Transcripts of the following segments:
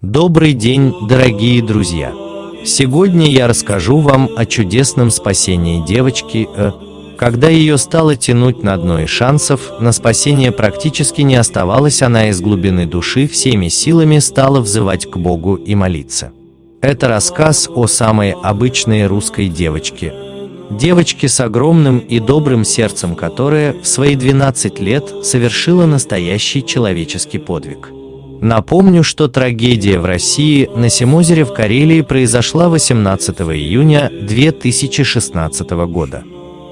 Добрый день, дорогие друзья! Сегодня я расскажу вам о чудесном спасении девочки Э. Когда ее стало тянуть на дно и шансов, на спасение практически не оставалось, она из глубины души всеми силами стала взывать к Богу и молиться. Это рассказ о самой обычной русской девочке. Девочке с огромным и добрым сердцем, которая в свои 12 лет совершила настоящий человеческий подвиг. Напомню, что трагедия в России на Симозере в Карелии произошла 18 июня 2016 года.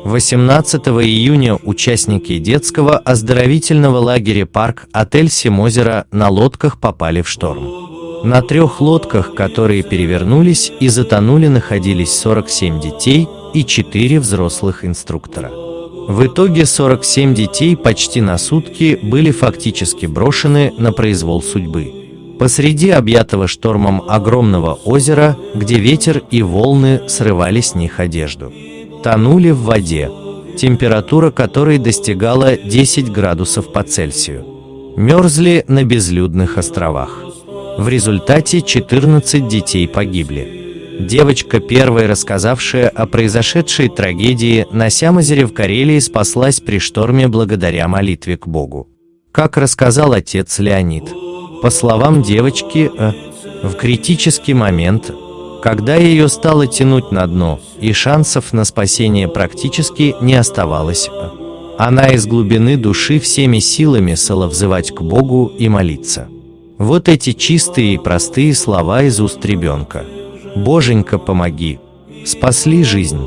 18 июня участники детского оздоровительного лагеря «Парк» отель Симозера на лодках попали в шторм. На трех лодках, которые перевернулись и затонули, находились 47 детей и 4 взрослых инструктора. В итоге 47 детей почти на сутки были фактически брошены на произвол судьбы. Посреди объятого штормом огромного озера, где ветер и волны срывали с них одежду. Тонули в воде, температура которой достигала 10 градусов по Цельсию. Мерзли на безлюдных островах. В результате 14 детей погибли. Девочка, первая рассказавшая о произошедшей трагедии на Сямозере в Карелии, спаслась при шторме благодаря молитве к Богу. Как рассказал отец Леонид, по словам девочки, э, в критический момент, когда ее стало тянуть на дно, и шансов на спасение практически не оставалось, э, она из глубины души всеми силами стала взывать к Богу и молиться. Вот эти чистые и простые слова из уст ребенка – Боженька, помоги! Спасли жизнь,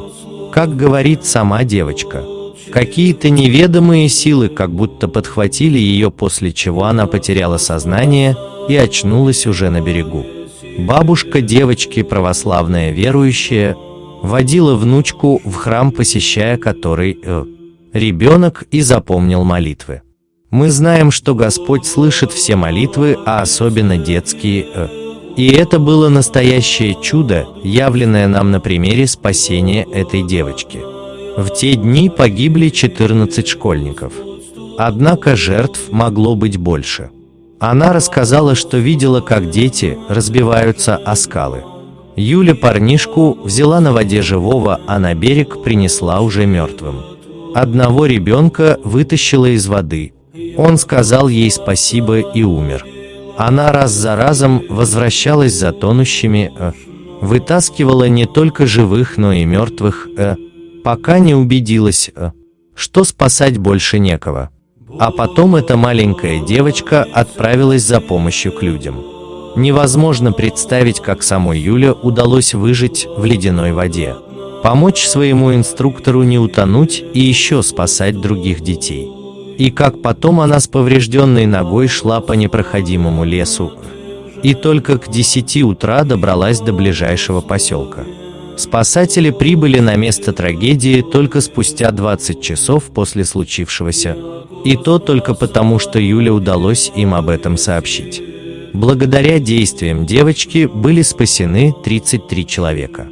как говорит сама девочка. Какие-то неведомые силы как будто подхватили ее, после чего она потеряла сознание и очнулась уже на берегу. Бабушка девочки, православная верующая, водила внучку в храм, посещая который э, ребенок и запомнил молитвы. Мы знаем, что Господь слышит все молитвы, а особенно детские э, и это было настоящее чудо, явленное нам на примере спасения этой девочки. В те дни погибли 14 школьников. Однако жертв могло быть больше. Она рассказала, что видела, как дети разбиваются о скалы. Юля парнишку взяла на воде живого, а на берег принесла уже мертвым. Одного ребенка вытащила из воды. Он сказал ей спасибо и умер. Она раз за разом возвращалась за тонущими, э, вытаскивала не только живых, но и мертвых, э, пока не убедилась, э, что спасать больше некого. А потом эта маленькая девочка отправилась за помощью к людям. Невозможно представить, как самой Юле удалось выжить в ледяной воде, помочь своему инструктору не утонуть и еще спасать других детей и как потом она с поврежденной ногой шла по непроходимому лесу, и только к 10 утра добралась до ближайшего поселка. Спасатели прибыли на место трагедии только спустя 20 часов после случившегося, и то только потому, что Юле удалось им об этом сообщить. Благодаря действиям девочки были спасены 33 человека.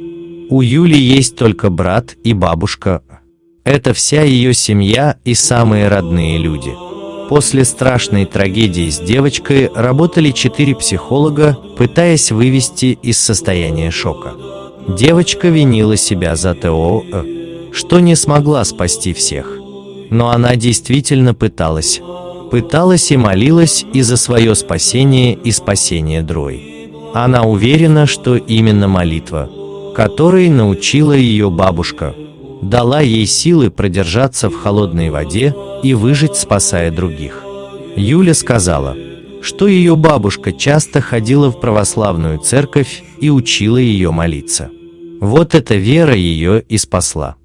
У Юли есть только брат и бабушка, это вся ее семья и самые родные люди. После страшной трагедии с девочкой работали четыре психолога, пытаясь вывести из состояния шока. Девочка винила себя за ТО, что не смогла спасти всех. Но она действительно пыталась. Пыталась и молилась и за свое спасение и спасение Дрой. Она уверена, что именно молитва, которой научила ее бабушка, дала ей силы продержаться в холодной воде и выжить, спасая других. Юля сказала, что ее бабушка часто ходила в православную церковь и учила ее молиться. Вот эта вера ее и спасла.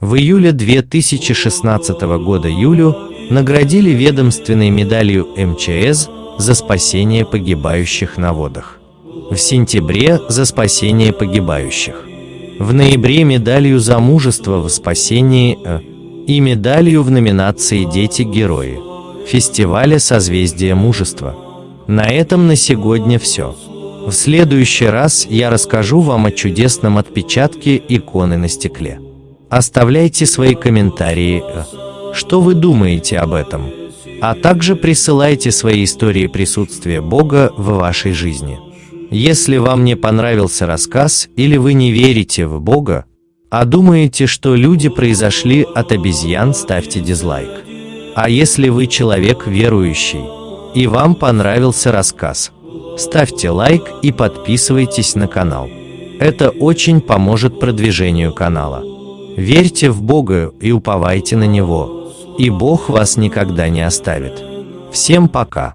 В июле 2016 года Юлю наградили ведомственной медалью МЧС за спасение погибающих на водах. В сентябре за спасение погибающих в ноябре медалью за мужество в спасении э, и медалью в номинации «Дети-герои» фестиваля «Созвездие мужества». На этом на сегодня все. В следующий раз я расскажу вам о чудесном отпечатке иконы на стекле. Оставляйте свои комментарии, э, что вы думаете об этом, а также присылайте свои истории присутствия Бога в вашей жизни. Если вам не понравился рассказ или вы не верите в Бога, а думаете, что люди произошли от обезьян, ставьте дизлайк. А если вы человек верующий, и вам понравился рассказ, ставьте лайк и подписывайтесь на канал. Это очень поможет продвижению канала. Верьте в Бога и уповайте на Него, и Бог вас никогда не оставит. Всем пока!